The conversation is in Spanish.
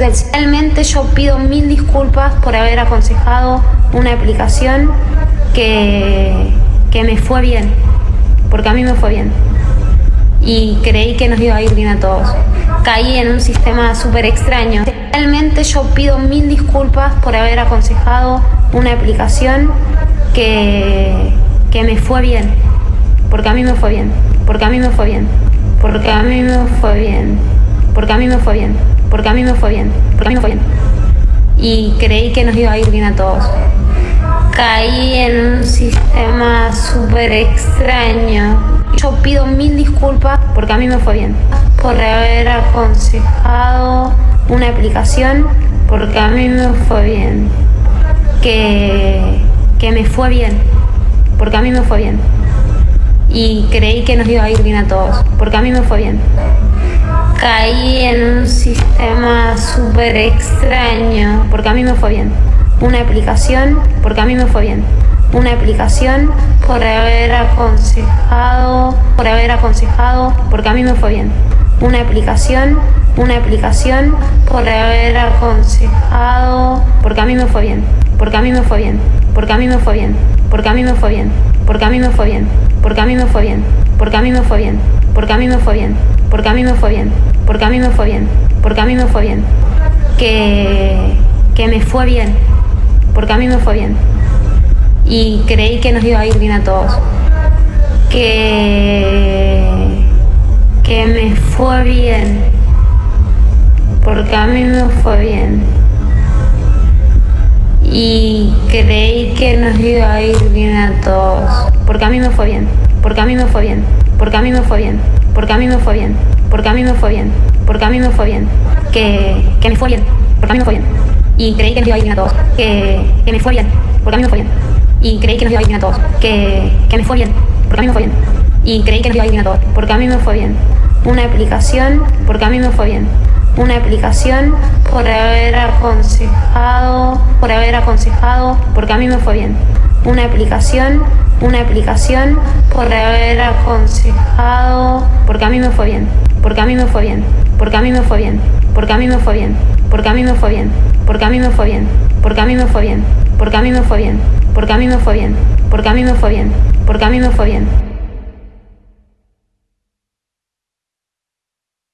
Realmente yo pido mil disculpas por haber aconsejado una aplicación que, que me fue bien, porque a mí me fue bien. Y creí que nos iba a ir bien a todos. Caí en un sistema súper extraño. Realmente yo pido mil disculpas por haber aconsejado una aplicación que, que me fue bien, porque a mí me fue bien, porque a mí me fue bien, porque a mí me fue bien, porque a mí me fue bien, porque a mí me fue bien, porque a mí me fue bien. Y creí que nos iba a ir bien a todos. Caí en un sistema súper extraño. Yo pido mil disculpas porque a mí me fue bien, por haber aconsejado una aplicación porque a mí me fue bien, que, que me fue bien, porque a mí me fue bien. Y creí que nos iba a ir bien a todos, porque a mí me fue bien. Caí en un sistema súper extraño, porque a mí me fue bien. Una aplicación, porque a mí me fue bien. Una aplicación por haber aconsejado, por haber aconsejado, porque a mí me fue bien. Una aplicación, una aplicación por haber aconsejado, porque a mí me fue bien. Porque a mí me fue bien. Porque a mí me fue bien. Porque a mí me fue bien. Porque a mí me fue bien. Porque a mí me fue bien. Porque a mí me fue bien. Porque a mí me fue bien. Porque a mí me fue bien. Porque a mí me fue bien. Porque a mí me fue bien. Que, que me fue bien. Porque a mí me fue bien. Y creí que nos iba a ir bien a todos. Que, que me fue bien. Porque a mí me fue bien. Y creí que nos iba a ir bien a todos. Porque a mí me fue bien. Porque a mí me fue bien. Porque a mí me fue bien. Porque a mí me fue bien. Porque a mí me fue bien. Porque a mí me fue bien. Que, que me fue bien. Porque a mí me fue bien. Y creí que nos iba a ir bien a todos. Que, que me fue bien. Porque a mí me fue bien. Y creí que nos iba a ir bien a todos. Que, que me fue bien. Porque a mí me fue bien. Y creí que nos iba a ir bien a todos. Porque a mí me fue bien. Una aplicación. Porque a mí me fue bien. Una aplicación por haber aconsejado, por haber aconsejado, porque a mí me fue bien. Una aplicación, una aplicación por haber aconsejado, porque a mí me fue bien. Porque a mí me fue bien. Porque a mí me fue bien. Porque a mí me fue bien. Porque a mí me fue bien. Porque a mí me fue bien. Porque a mí me fue bien. Porque a mí me fue bien. Porque a mí me fue bien. Porque a mí me fue bien. Porque a mí me fue bien.